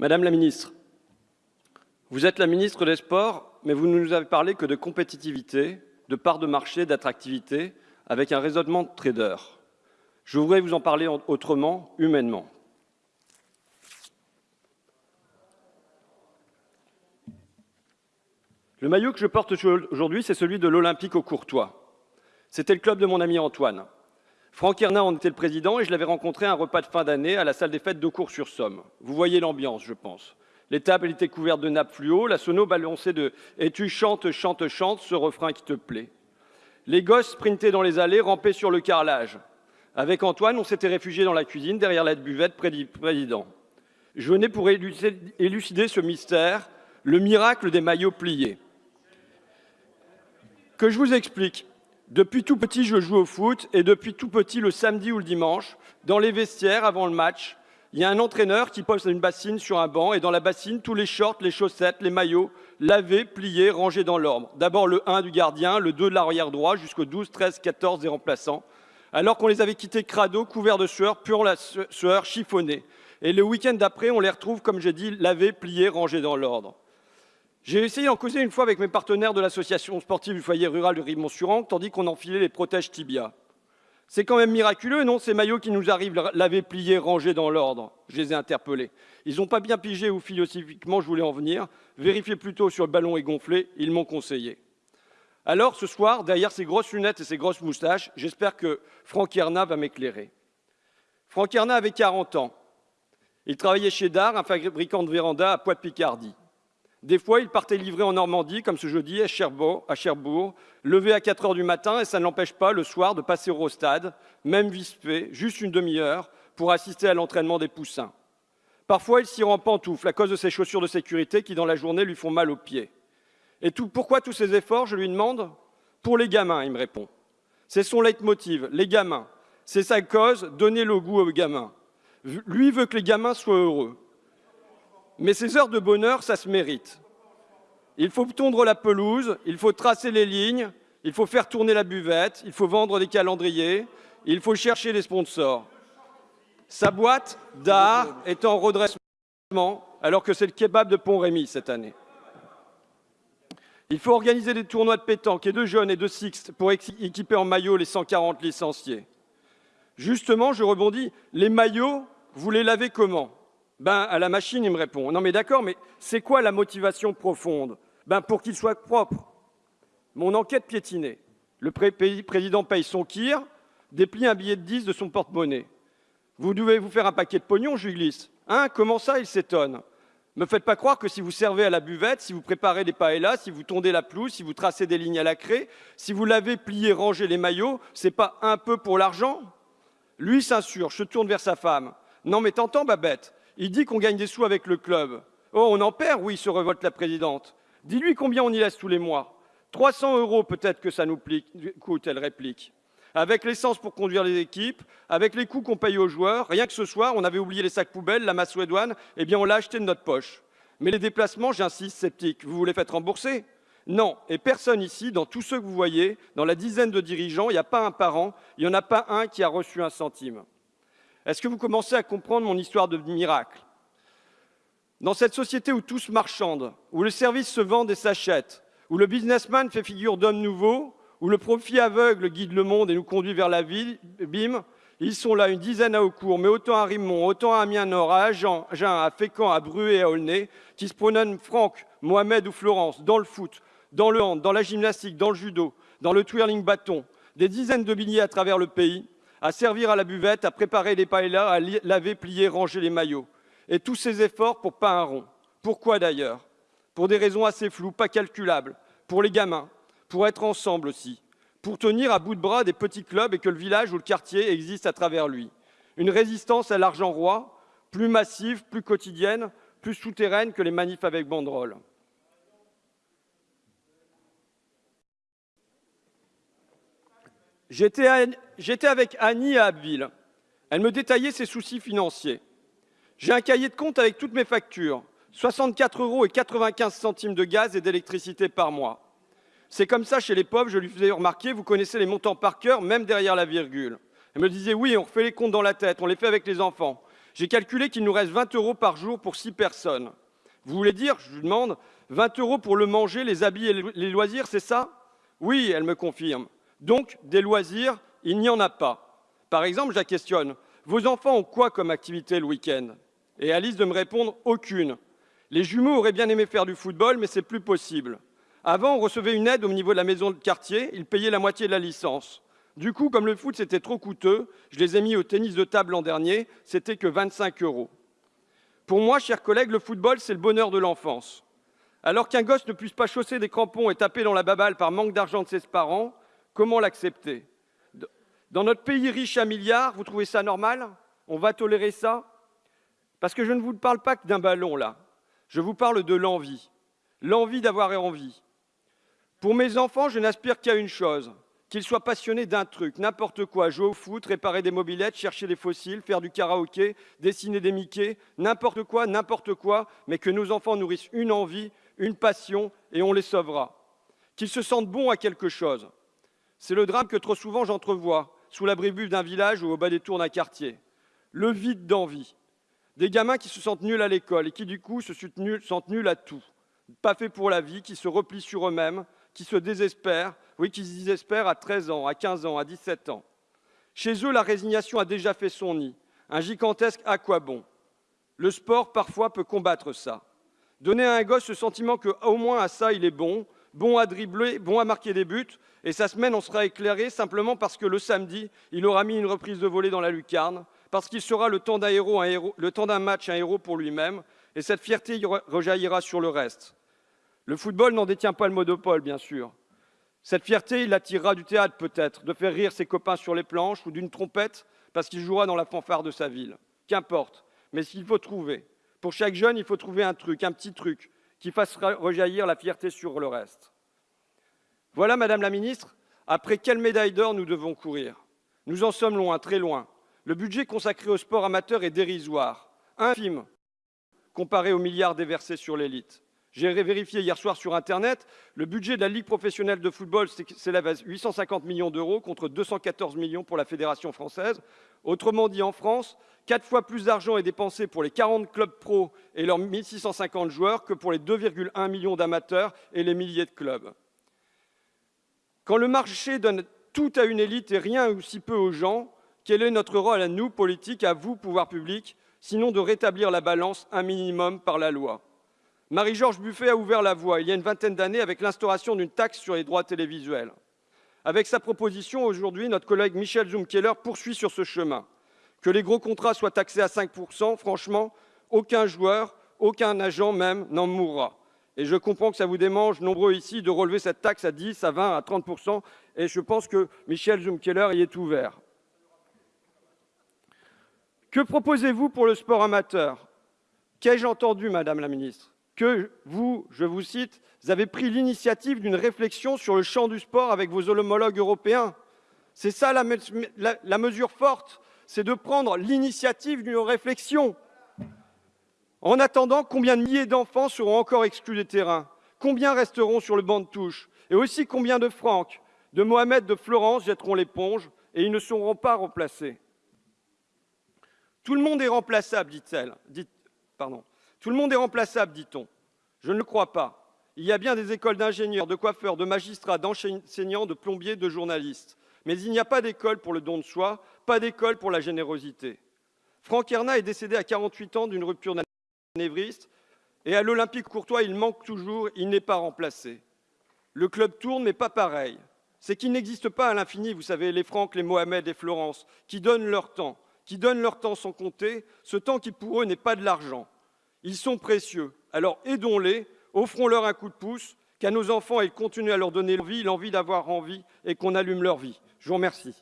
Madame la ministre, vous êtes la ministre des Sports, mais vous ne nous avez parlé que de compétitivité, de part de marché, d'attractivité, avec un raisonnement de trader. Je voudrais vous en parler autrement, humainement. Le maillot que je porte aujourd'hui, c'est celui de l'Olympique au Courtois. C'était le club de mon ami Antoine. Franck Hernin en était le président et je l'avais rencontré à un repas de fin d'année à la salle des fêtes de Cours-sur-Somme. Vous voyez l'ambiance, je pense. Les tables étaient couvertes de nappes fluo, la sono balançait de « Et tu chantes, chantes, chantes, ce refrain qui te plaît ». Les gosses sprintaient dans les allées, rampaient sur le carrelage. Avec Antoine, on s'était réfugié dans la cuisine, derrière la buvette près du président. Je venais pour élucider ce mystère, le miracle des maillots pliés. Que je vous explique. Depuis tout petit, je joue au foot et depuis tout petit, le samedi ou le dimanche, dans les vestiaires avant le match, il y a un entraîneur qui pose une bassine sur un banc et dans la bassine, tous les shorts, les chaussettes, les maillots, lavés, pliés, rangés dans l'ordre. D'abord le 1 du gardien, le 2 de l'arrière droit, jusqu'au 12, 13, 14 des remplaçants. Alors qu'on les avait quittés crado, couverts de sueur, puant la sueur, chiffonnés. Et le week-end d'après, on les retrouve, comme j'ai dit, lavés, pliés, rangés dans l'ordre. J'ai essayé d'en causer une fois avec mes partenaires de l'association sportive du foyer rural de Rive-Montsuran, tandis qu'on enfilait les protèges tibia. C'est quand même miraculeux, non, ces maillots qui nous arrivent lavés, pliés, rangés dans l'ordre Je les ai interpellés. Ils n'ont pas bien pigé où philosophiquement je voulais en venir. Vérifiez plutôt sur le ballon est gonflé, ils m'ont conseillé. Alors, ce soir, derrière ces grosses lunettes et ces grosses moustaches, j'espère que Franck Erna va m'éclairer. Franck Erna avait 40 ans. Il travaillait chez Dar, un fabricant de véranda à Poix-de-Picardie. Des fois, il partait livrer en Normandie, comme ce jeudi, à Cherbourg, à levé à 4 heures du matin, et ça ne l'empêche pas, le soir, de passer au stade, même vispé, juste une demi-heure, pour assister à l'entraînement des poussins. Parfois, il s'y rend pantoufle à cause de ses chaussures de sécurité qui, dans la journée, lui font mal aux pieds. Et pourquoi tous ces efforts, je lui demande? Pour les gamins, il me répond. C'est son leitmotiv, les gamins. C'est sa cause, donner le goût aux gamins. Lui veut que les gamins soient heureux. Mais ces heures de bonheur, ça se mérite. Il faut tondre la pelouse, il faut tracer les lignes, il faut faire tourner la buvette, il faut vendre des calendriers, il faut chercher des sponsors. Sa boîte d'art est en redressement alors que c'est le kebab de Pont-Rémy cette année. Il faut organiser des tournois de pétanque et de jeunes et de sixte pour équiper en maillot les 140 licenciés. Justement, je rebondis, les maillots, vous les lavez comment? Ben, à la machine, il me répond. Non, mais d'accord, mais c'est quoi la motivation profonde? Ben, pour qu'il soit propre. Mon enquête piétinée. Le président paye son kir, déplie un billet de 10 de son porte-monnaie. Vous devez vous faire un paquet de pognon, je glisse. Hein Comment ça Il s'étonne? Me faites pas croire que si vous servez à la buvette, si vous préparez des paellas, si vous tondez la pelouse, si vous tracez des lignes à la craie, si vous lavez, pliez, rangez les maillots, c'est pas un peu pour l'argent? Lui s'insurge, se tourne vers sa femme. Non mais t'entends, Babette? Il dit qu'on gagne des sous avec le club. Oh, on en perd, oui, se révolte la présidente. Dis-lui combien on y laisse tous les mois. 300 euros peut-être que ça nous coûte, elle réplique. Avec l'essence pour conduire les équipes, avec les coûts qu'on paye aux joueurs, rien que ce soir, on avait oublié les sacs poubelles, la masse douane, eh bien on l'a acheté de notre poche. Mais les déplacements, j'insiste, sceptique, vous vous les faites rembourser? Non, et personne ici, dans tous ceux que vous voyez, dans la dizaine de dirigeants, il n'y a pas un parent, il n'y en a pas un qui a reçu un centime. Est-ce que vous commencez à comprendre mon histoire de miracle? Dans cette société où tous marchandent, où le service se vend et s'achète, où le businessman fait figure d'homme nouveau, où le profit aveugle guide le monde et nous conduit vers la ville, bim, ils sont là, une dizaine à Aucourt, mais autant à Rimont, autant à Amiens-Nord, à Agen, à Fécamp, à Bruet et à Aulnay, qui se promènent Franck, Mohamed ou Florence, dans le foot, dans le hand, dans la gymnastique, dans le judo, dans le twirling bâton, des dizaines de billets à travers le pays, à servir à la buvette, à préparer les paellas, à laver, plier, ranger les maillots. Et tous ces efforts pour pas un rond. Pourquoi d'ailleurs? Pour des raisons assez floues, pas calculables. Pour les gamins, pour être ensemble aussi, pour tenir à bout de bras des petits clubs et que le village ou le quartier existe à travers lui. Une résistance à l'argent roi, plus massive, plus quotidienne, plus souterraine que les manifs avec banderole. J'étais avec Annie à Abbeville. Elle me détaillait ses soucis financiers. J'ai un cahier de compte avec toutes mes factures. 64 euros et 95 centimes de gaz et d'électricité par mois. C'est comme ça chez les pauvres, je lui faisais remarquer, vous connaissez les montants par cœur, même derrière la virgule. Elle me disait, oui, on refait les comptes dans la tête, on les fait avec les enfants. J'ai calculé qu'il nous reste 20 euros par jour pour 6 personnes. Vous voulez dire, je lui demande, 20 euros pour le manger, les habits et les loisirs, c'est ça? Oui, elle me confirme. Donc, des loisirs, il n'y en a pas. Par exemple, je la questionne. Vos enfants ont quoi comme activité le week-end? Et Alice de me répondre aucune. Les jumeaux auraient bien aimé faire du football, mais c'est plus possible. Avant, on recevait une aide au niveau de la maison de quartier, ils payaient la moitié de la licence. Du coup, comme le foot c'était trop coûteux, je les ai mis au tennis de table l'an dernier, c'était que 25 euros. Pour moi, chers collègues, le football, c'est le bonheur de l'enfance. Alors qu'un gosse ne puisse pas chausser des crampons et taper dans la baballe par manque d'argent de ses parents, comment l'accepter? Dans notre pays riche à milliards, vous trouvez ça normal? On va tolérer ça? Parce que je ne vous parle pas que d'un ballon là. Je vous parle de l'envie. L'envie d'avoir envie. Pour mes enfants, je n'aspire qu'à une chose, qu'ils soient passionnés d'un truc, n'importe quoi, jouer au foot, réparer des mobilettes, chercher des fossiles, faire du karaoké, dessiner des Mickey, n'importe quoi, n'importe quoi, mais que nos enfants nourrissent une envie, une passion, et on les sauvera. Qu'ils se sentent bons à quelque chose. C'est le drame que trop souvent j'entrevois, sous l'abri d'un village ou au bas des tours d'un quartier. Le vide d'envie. Des gamins qui se sentent nuls à l'école et qui du coup se sentent nuls à tout. Pas faits pour la vie, qui se replient sur eux-mêmes, qui se désespèrent, oui, qui se désespèrent à 13 ans, à 15 ans, à 17 ans. Chez eux, la résignation a déjà fait son nid. Un gigantesque à quoi bon Le sport, parfois, peut combattre ça. Donner à un gosse ce sentiment qu'au moins à ça, il est bon, bon à dribbler, bon à marquer des buts, et sa semaine, on sera éclairé simplement parce que le samedi, il aura mis une reprise de volée dans la lucarne, parce qu'il sera le temps d'un match un héros pour lui-même, et cette fierté rejaillira sur le reste. Le football n'en détient pas le monopole, bien sûr. Cette fierté, il attirera du théâtre peut-être, de faire rire ses copains sur les planches ou d'une trompette parce qu'il jouera dans la fanfare de sa ville. Qu'importe. Mais s'il faut trouver, pour chaque jeune, il faut trouver un truc, un petit truc, qui fasse rejaillir la fierté sur le reste. Voilà, Madame la Ministre, après quelle médaille d'or nous devons courir Nous en sommes loin, très loin. Le budget consacré au sport amateur est dérisoire, infime, comparé aux milliards déversés sur l'élite. J'ai vérifié hier soir sur Internet, le budget de la Ligue professionnelle de football s'élève à 850 millions d'euros contre 214 millions pour la Fédération française. Autrement dit, en France, quatre fois plus d'argent est dépensé pour les 40 clubs pro et leurs 1650 joueurs que pour les 2,1 millions d'amateurs et les milliers de clubs. Quand le marché donne tout à une élite et rien ou si peu aux gens, quel est notre rôle à nous, politiques, à vous, pouvoir public, sinon de rétablir la balance un minimum par la loi? Marie-Georges Buffet a ouvert la voie il y a une vingtaine d'années avec l'instauration d'une taxe sur les droits télévisuels. Avec sa proposition, aujourd'hui, notre collègue Michel Zumkeller poursuit sur ce chemin. Que les gros contrats soient taxés à 5%, franchement, aucun joueur, aucun agent même n'en mourra. Et je comprends que ça vous démange, nombreux ici, de relever cette taxe à 10, à 20, à 30%, et je pense que Michel Zumkeller y est ouvert. Que proposez-vous pour le sport amateur? Qu'ai-je entendu, Madame la Ministre? Que vous, je vous cite, vous avez pris l'initiative d'une réflexion sur le champ du sport avec vos homologues européens. C'est ça la, mesure forte, c'est de prendre l'initiative d'une réflexion. En attendant, combien de milliers d'enfants seront encore exclus des terrains? Combien resteront sur le banc de touche? Et aussi combien de Franck, de Mohamed, de Florence jetteront l'éponge et ils ne seront pas remplacés? Tout le monde est remplaçable, dit-elle. pardon. Tout le monde est remplaçable, dit-on. Je ne le crois pas. Il y a bien des écoles d'ingénieurs, de coiffeurs, de magistrats, d'enseignants, de plombiers, de journalistes. Mais il n'y a pas d'école pour le don de soi, pas d'école pour la générosité. Franck Erna est décédé à 48 ans d'une rupture d'anévriste et à l'Olympique Courtois, il manque toujours, il n'est pas remplacé. Le club tourne, mais pas pareil. C'est qu'il n'existe pas à l'infini, vous savez, les Franck, les Mohamed et Florence, qui donnent leur temps, qui donnent leur temps sans compter, ce temps qui pour eux n'est pas de l'argent. Ils sont précieux. Alors aidons-les, offrons-leur un coup de pouce, qu'à nos enfants, ils continuent à leur donner l'envie, l'envie d'avoir envie et qu'on allume leur vie. Je vous remercie.